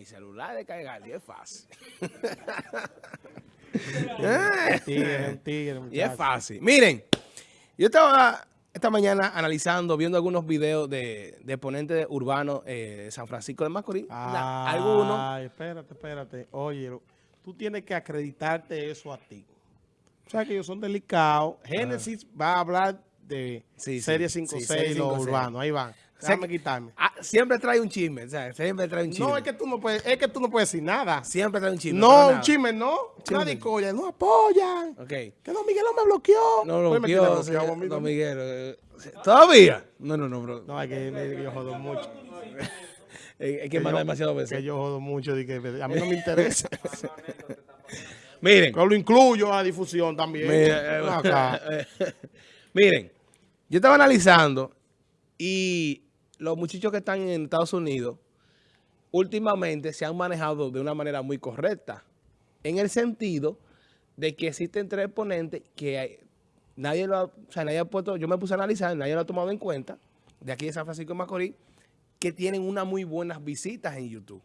mi celular de cargar y es fácil. y es fácil. Miren, yo estaba esta mañana analizando, viendo algunos videos de, de ponentes urbanos eh, de San Francisco de Macorís. algunos. Ay, espérate, espérate. Oye, tú tienes que acreditarte eso a ti. O sea que ellos son delicados. Génesis va a hablar de Serie 5-6 los urbanos. Ahí van. Déjame quitarme. Ah, siempre trae un chisme, o sea, siempre trae un chisme. No, es que tú no puedes, es que tú no puedes decir nada. Siempre trae un chisme. No, un chisme no. Nadie coya, no apoyan. Ok. Que Don Miguel no me bloqueó. No lo bloqueó, Don Miguel. Eh, ¿Todavía? No, no, no, bro. No, es que, yo jodo mucho. es que, manda demasiado veces. Que yo jodo mucho, y que a mí no me interesa. Miren. Yo lo incluyo a difusión también. Eh, Miren, yo estaba analizando y los muchachos que están en Estados Unidos últimamente se han manejado de una manera muy correcta. En el sentido de que existen tres ponentes que nadie lo ha, o sea, nadie ha puesto, yo me puse a analizar, nadie lo ha tomado en cuenta, de aquí de San Francisco de Macorís, que tienen unas muy buenas visitas en YouTube.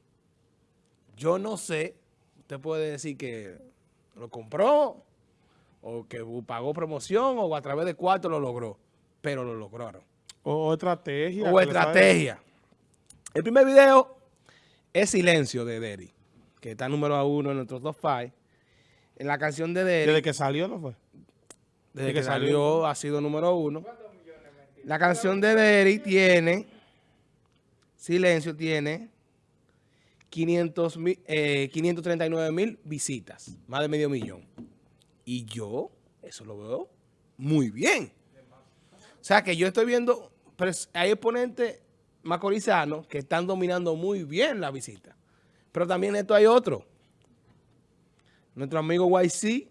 Yo no sé, usted puede decir que lo compró, o que pagó promoción, o a través de cuatro lo logró, pero lo lograron. O estrategia. O estrategia. El primer video es Silencio de Derry, que está número uno en nuestros dos files. En la canción de Derry. ¿Desde que salió no fue? Desde, que, salió, ha sido número uno. La canción de Derry tiene, Silencio tiene 500, 539 mil visitas, más de medio millón. Y yo, eso lo veo muy bien. O sea que yo estoy viendo pero hay exponentes macorizanos que están dominando muy bien la visita. Pero también esto hay otro. Nuestro amigo YC,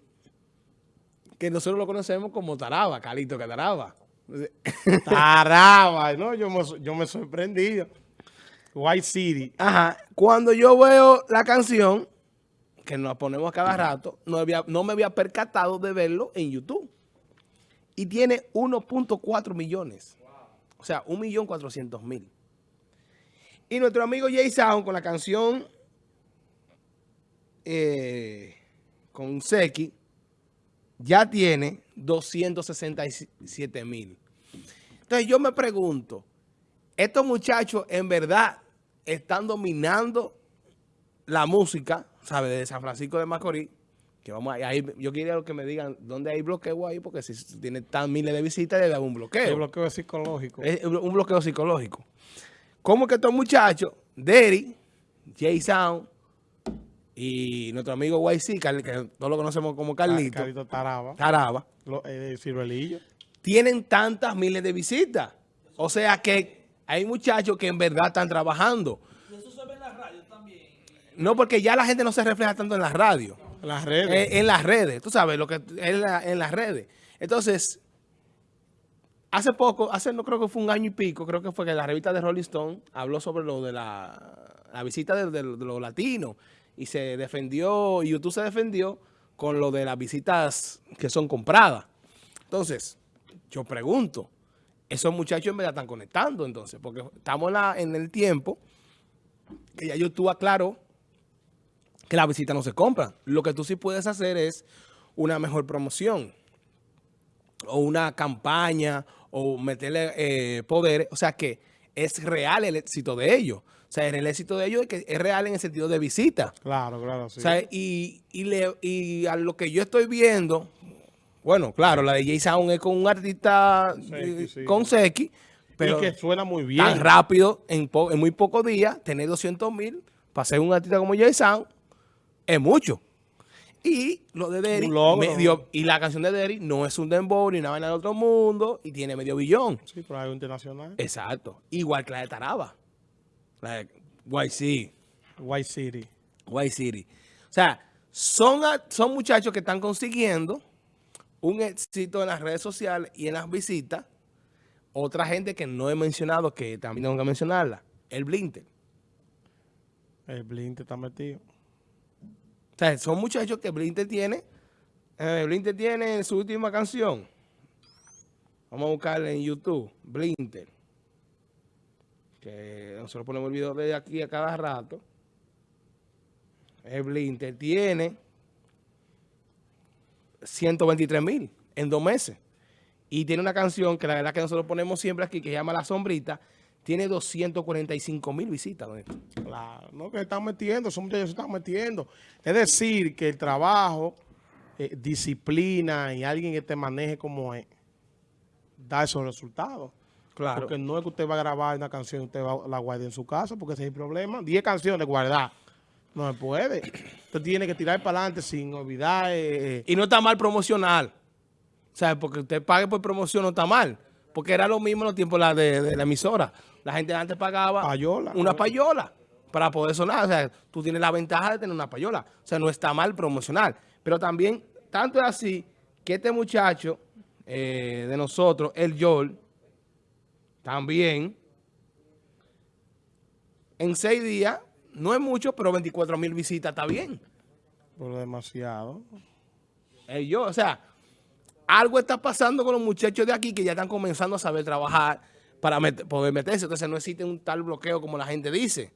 que nosotros lo conocemos como Taraba, Calito que Taraba. Taraba, no, yo me, yo me sorprendí. White City. Ajá. Cuando yo veo la canción, que nos ponemos cada rato, no, no me había percatado de verlo en YouTube. Y tiene 1.4 millones. O sea, 1.400.000. Y nuestro amigo Jay Sound con la canción eh, con Seki ya tiene 267.000. Entonces yo me pregunto, estos muchachos en verdad están dominando la música, ¿sabes? De San Francisco de Macorís que vamos a, ir, yo quería que me digan dónde hay bloqueo ahí, porque si tiene tan miles de visitas, le da un bloqueo. Un bloqueo psicológico. Es un bloqueo psicológico. ¿Cómo que estos muchachos, Derry, Jay Sound y nuestro amigo YC, que todos lo conocemos como Carlito. Carlito Taraba. Taraba. Eh, tienen tantas miles de visitas. O sea que hay muchachos que en verdad están trabajando. ¿Y eso se ve en la radio también? No, porque ya la gente no se refleja tanto en la radio. Las redes. Eh, en las redes, tú sabes, lo que en, en las redes. Entonces, hace poco, hace no creo que fue un año y pico, creo que fue que la revista de Rolling Stone habló sobre lo de la, visita de, los latinos y se defendió, YouTube se defendió con lo de las visitas que son compradas. Entonces, yo pregunto, esos muchachos en verdad están conectando entonces, porque estamos en el tiempo que ya YouTube aclaró que la visita no se compra. Lo que tú sí puedes hacer es una mejor promoción o una campaña o meterle eh, poder. O sea que es real el éxito de ellos. O sea, el éxito de ellos es que es real en el sentido de visita. Claro, claro, sí. O sea, y, y, a lo que yo estoy viendo, bueno, claro, la de Jay Sound es con un artista eh, con Seki, pero y que suena muy bien. Tan rápido, en, en muy pocos días, tener 200 mil para ser un artista como Jay Sound, es mucho. Y lo de Derry, medio, y la canción de Derry no es un dembow ni nada en el otro mundo y tiene medio billón. Sí, pero hay internacional. Exacto. Igual que la de Taraba. La de YC. White City. White City. O sea, son, son muchachos que están consiguiendo un éxito en las redes sociales y en las visitas. Otra gente que no he mencionado, que también tengo que mencionarla, el Blinter. El Blinter está metido. O sea, son muchachos que Blinter tiene. Eh, Blinter tiene su última canción. Vamos a buscarla en YouTube. Blinter. Que nosotros ponemos el video de aquí a cada rato. el Blinter, tiene 123 mil en dos meses. Y tiene una canción que la verdad que nosotros ponemos siempre aquí, que se llama La Sombrita, tiene 245 mil visitas. Claro, no que se están metiendo, son muchachos se están metiendo. Es decir, que el trabajo, eh, disciplina y alguien que te maneje como es, da esos resultados. Claro. Porque no es que usted va a grabar una canción y usted va, la guarde en su casa, porque ese es el problema. 10 canciones guardar. No se puede. Usted tiene que tirar para adelante sin olvidar. Eh, eh. y no está mal promocional. O sea, porque usted pague por promoción no está mal. Porque era lo mismo en los tiempos de, de, la emisora. La gente antes pagaba una payola para poder sonar. O sea, tú tienes la ventaja de tener una payola. O sea, no está mal promocional. Pero también, tanto es así que este muchacho eh, de nosotros, el Joel, también, en seis días, no es mucho, pero 24 mil visitas está bien. Por demasiado. El yo, o sea, algo está pasando con los muchachos de aquí que ya están comenzando a saber trabajar para poder meterse. Entonces no existe un tal bloqueo como la gente dice.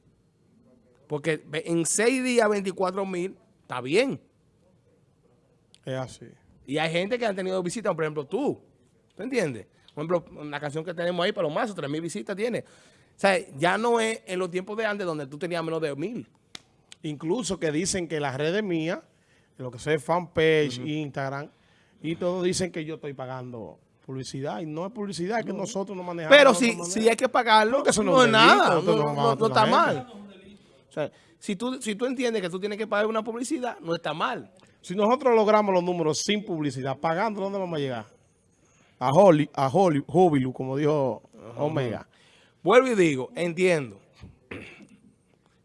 Porque en seis días, 24 mil, está bien. Es así. Y hay gente que han tenido visitas, por ejemplo, tú. ¿Tú entiendes? Por ejemplo, una canción que tenemos ahí para los mazos, 3 mil visitas tiene. O sea, ya no es en los tiempos de antes donde tú tenías menos de mil. Incluso que dicen que las redes mías, lo que sea fanpage, Instagram, y todos dicen que yo estoy pagando publicidad. Y no es publicidad, es que nosotros no manejamos. Pero si, si hay que pagarlo, eso no, es nada, no, está mal. O sea, si tú, si tú entiendes que tú tienes que pagar una publicidad, no está mal. Si nosotros logramos los números sin publicidad, pagando, ¿dónde vamos a llegar? A Holly, a Holly, como dijo Omega. Vuelvo y digo, entiendo.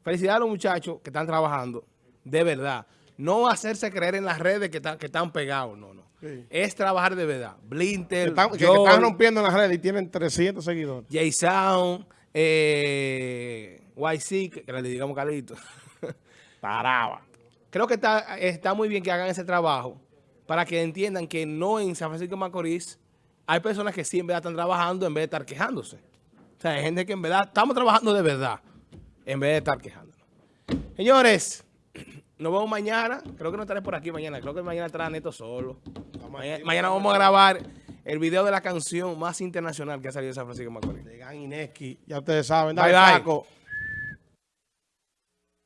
Felicidades a los muchachos que están trabajando, de verdad. No hacerse creer en las redes que, están, que están pegados, no, no. Es trabajar de verdad. Blinter, que están, rompiendo en las redes y tienen 300 seguidores. Jay Sound, eh, YC, que le digamos Carlito. Paraba creo que está, está muy bien que hagan ese trabajo para que entiendan que no en San Francisco de Macorís hay personas que sí en verdad están trabajando en vez de estar quejándose. O sea, hay gente que en verdad estamos trabajando de verdad en vez de estar quejándonos. Señores, nos vemos mañana. Creo que no estaré por aquí mañana. Creo que mañana estará Neto solo. Mañana, vamos a grabar el video de la canción más internacional que ha salido de San Francisco de Macorís. De Gan Ineski. Ya ustedes saben. Dale, bye, bye.